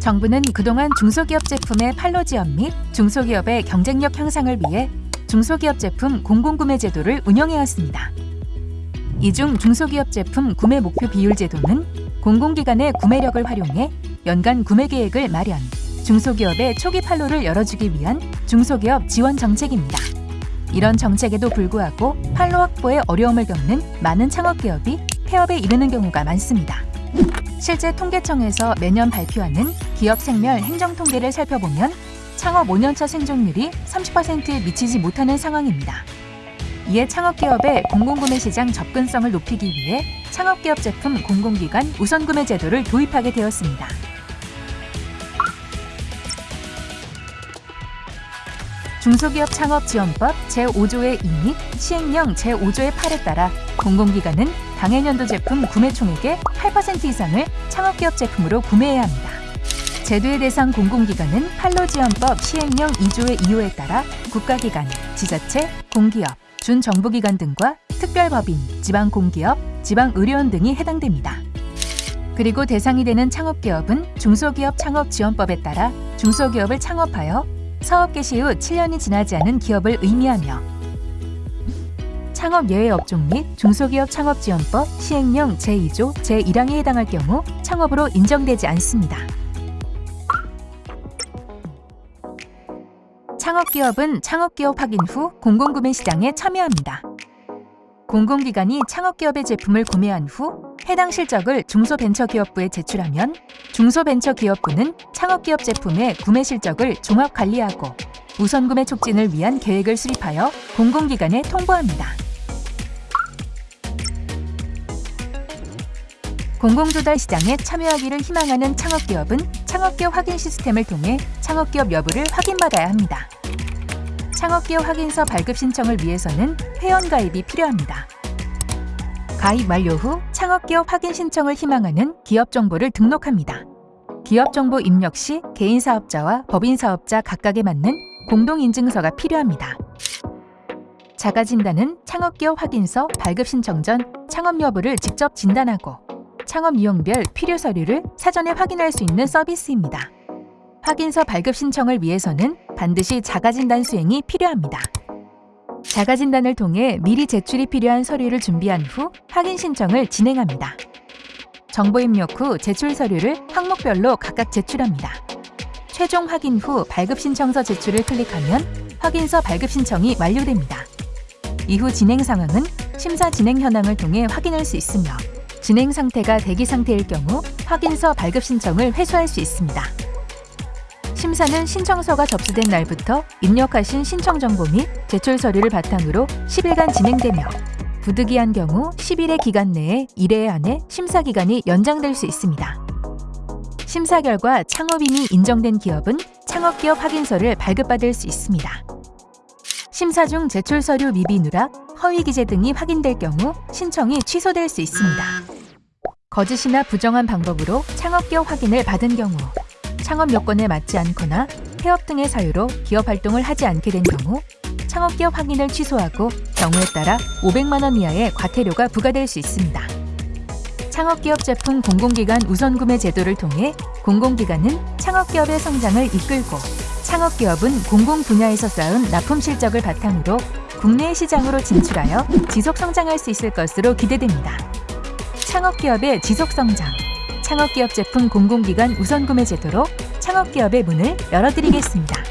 정부는 그동안 중소기업 제품의 판로 지원 및 중소기업의 경쟁력 향상을 위해 중소기업 제품 공공구매 제도를 운영해왔습니다. 이 중 중소기업 제품 구매 목표 비율 제도는 공공기관의 구매력을 활용해 연간 구매 계획을 마련, 중소기업의 초기 판로를 열어주기 위한 중소기업 지원 정책입니다. 이런 정책에도 불구하고 판로 확보에 어려움을 겪는 많은 창업기업이 폐업에 이르는 경우가 많습니다. 실제 통계청에서 매년 발표하는 기업 생멸 행정 통계를 살펴보면 창업 5년차 생존율이 30%에 미치지 못하는 상황입니다. 이에 창업기업의 공공구매 시장 접근성을 높이기 위해 창업기업 제품 공공기관 우선구매 제도를 도입하게 되었습니다. 중소기업 창업 지원법 제5조의 2및 시행령 제5조의 8에 따라 공공기관은 당해년도 제품 구매 총액의 8% 이상을 창업기업 제품으로 구매해야 합니다. 제도의 대상 공공기관은 판로지원법 시행령 2조의 2호에 따라 국가기관, 지자체, 공기업, 준정부기관 등과 특별법인, 지방공기업, 지방의료원 등이 해당됩니다. 그리고 대상이 되는 창업기업은 중소기업 창업지원법에 따라 중소기업을 창업하여 사업 개시 후 7년이 지나지 않은 기업을 의미하며 창업 예외 업종 및 중소기업 창업지원법 시행령 제2조 제1항에 해당할 경우 창업으로 인정되지 않습니다. 창업기업은 창업기업 확인 후 공공구매 시장에 참여합니다. 공공기관이 창업기업의 제품을 구매한 후 해당 실적을 중소벤처기업부에 제출하면 중소벤처기업부는 창업기업 제품의 구매 실적을 종합관리하고 우선구매 촉진을 위한 계획을 수립하여 공공기관에 통보합니다. 공공조달 시장에 참여하기를 희망하는 창업기업은 창업기업 확인 시스템을 통해 창업기업 여부를 확인받아야 합니다. 창업기업 확인서 발급 신청을 위해서는 회원가입이 필요합니다. 가입 완료 후 창업기업 확인 신청을 희망하는 기업 정보를 등록합니다. 기업 정보 입력 시 개인 사업자와 법인 사업자 각각에 맞는 공동인증서가 필요합니다. 자가진단은 창업기업 확인서 발급 신청 전 창업 여부를 직접 진단하고 창업 유형별 필요 서류를 사전에 확인할 수 있는 서비스입니다. 확인서 발급 신청을 위해서는 반드시 자가진단 수행이 필요합니다. 자가진단을 통해 미리 제출이 필요한 서류를 준비한 후 확인 신청을 진행합니다. 정보 입력 후 제출 서류를 항목별로 각각 제출합니다. 최종 확인 후 발급 신청서 제출을 클릭하면 확인서 발급 신청이 완료됩니다. 이후 진행 상황은 심사 진행 현황을 통해 확인할 수 있으며 진행 상태가 대기 상태일 경우 확인서 발급 신청을 회수할 수 있습니다. 심사는 신청서가 접수된 날부터 입력하신 신청 정보 및 제출 서류를 바탕으로 10일간 진행되며 부득이한 경우 10일의 기간 내에 1회 안에 심사 기간이 연장될 수 있습니다. 심사 결과 창업인이 인정된 기업은 창업기업 확인서를 발급받을 수 있습니다. 심사 중 제출 서류 미비 누락, 허위 기재 등이 확인될 경우 신청이 취소될 수 있습니다. 거짓이나 부정한 방법으로 창업기업 확인을 받은 경우 창업 요건에 맞지 않거나 폐업 등의 사유로 기업 활동을 하지 않게 된 경우 창업기업 확인을 취소하고 경우에 따라 500만 원 이하의 과태료가 부과될 수 있습니다. 창업기업 제품 공공기관 우선구매 제도를 통해 공공기관은 창업기업의 성장을 이끌고 창업기업은 공공 분야에서 쌓은 납품 실적을 바탕으로 국내 시장으로 진출하여 지속 성장할 수 있을 것으로 기대됩니다. 창업기업의 지속 성장 창업기업 제품 공공기관 우선구매 제도로 창업기업의 문을 열어드리겠습니다.